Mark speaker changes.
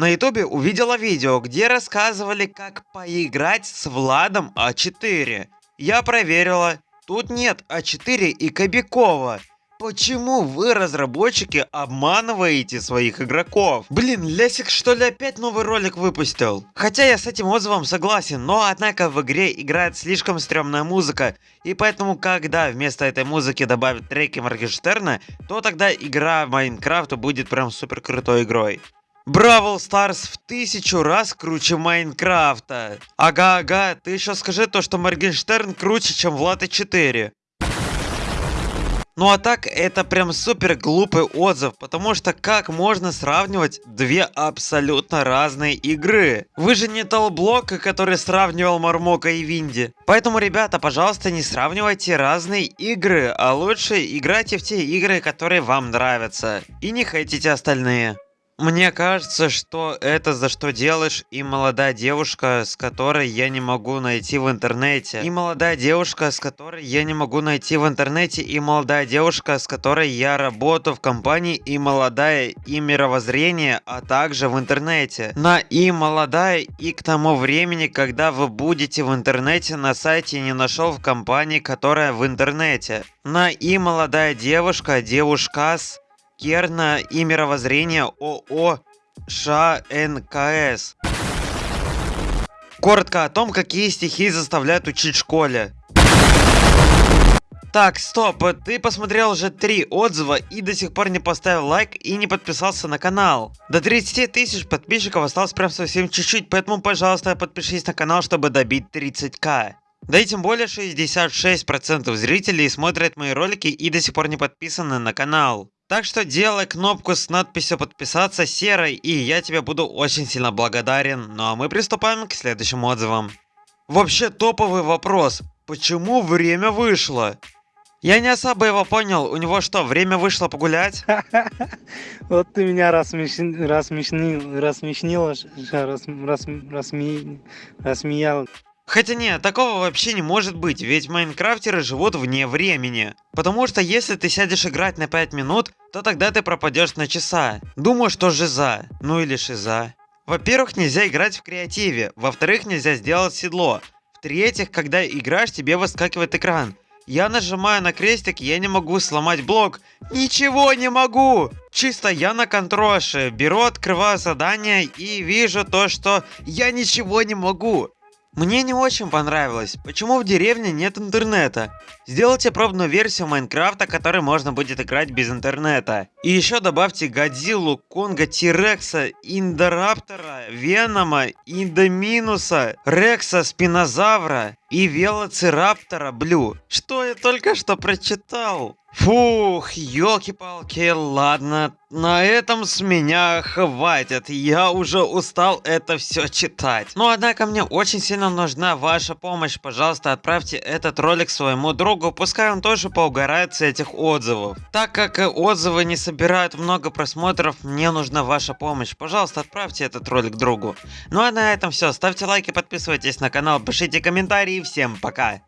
Speaker 1: на ютубе увидела видео, где рассказывали, как поиграть с Владом А4. Я проверила, тут нет А4 и Кобякова. Почему вы, разработчики, обманываете своих игроков? Блин, Лесик что ли опять новый ролик выпустил? Хотя я с этим отзывом согласен, но однако в игре играет слишком стрёмная музыка. И поэтому, когда вместо этой музыки добавят треки Моргенштерна, то тогда игра в Minecraft будет прям супер крутой игрой. Brawl Stars в тысячу раз круче Minecraft 'а. Ага-ага, ты еще скажи то, что Моргенштерн круче, чем Влад А4. Ну а так, это прям супер глупый отзыв, потому что как можно сравнивать две абсолютно разные игры? Вы же не Толблок, который сравнивал Мармока и Винди. Поэтому, ребята, пожалуйста, не сравнивайте разные игры, а лучше играйте в те игры, которые вам нравятся. И не хейтите остальные. Мне кажется, что это за что делаешь и молодая девушка, с которой я не могу найти в интернете. И молодая девушка, с которой я не могу найти в интернете. И молодая девушка, с которой я работаю в компании. И молодая и мировоззрение, а также в интернете. На и молодая и к тому времени, когда вы будете в интернете, на сайте не нашел в компании, которая в интернете. На и молодая девушка, девушка с Керна и мировоззрение ОО ШНКС. Коротко о том, какие стихи заставляют учить в школе. Так, стоп, ты посмотрел уже три отзыва и до сих пор не поставил лайк и не подписался на канал. До 30 тысяч подписчиков осталось прям совсем чуть-чуть, поэтому, пожалуйста, подпишись на канал, чтобы добить 30к. Да и тем более 66% зрителей смотрят мои ролики и до сих пор не подписаны на канал. Так что делай кнопку с надписью подписаться серой, и я тебе буду очень сильно благодарен. Ну а мы приступаем к следующим отзывам. Вообще топовый вопрос. Почему время вышло? Я не особо его понял. У него что, время вышло погулять?
Speaker 2: Вот ты меня рассмешнил, рассмешнил, рассмеял.
Speaker 1: Хотя нет, такого вообще не может быть, ведь майнкрафтеры живут вне времени. Потому что если ты сядешь играть на 5 минут, то тогда ты пропадешь на часа. Думаю, что жиза, ну или шиза. Во-первых, нельзя играть в креативе, во-вторых, нельзя сделать седло. В-третьих, когда играешь, тебе выскакивает экран. Я нажимаю на крестик, я не могу сломать блок. Ничего не могу! Чисто я на контроше, беру, открываю задание и вижу то, что я ничего не могу. Мне не очень понравилось, почему в деревне нет интернета. Сделайте пробную версию Майнкрафта, которой можно будет играть без интернета. И еще добавьте Годзиллу, Конга, Тирекса, Индораптора, Венома, Индоминуса, Рекса, Спинозавра и Велоцираптора Блю. Что я только что прочитал? Фух, елки-палки, ладно, на этом с меня хватит, я уже устал это все читать. Но однако мне очень сильно нужна ваша помощь, пожалуйста отправьте этот ролик своему другу, пускай он тоже поугарает с этих отзывов. Так как отзывы не собирают много просмотров, мне нужна ваша помощь, пожалуйста отправьте этот ролик другу. Ну а на этом все, ставьте лайки, подписывайтесь на канал, пишите комментарии, всем пока!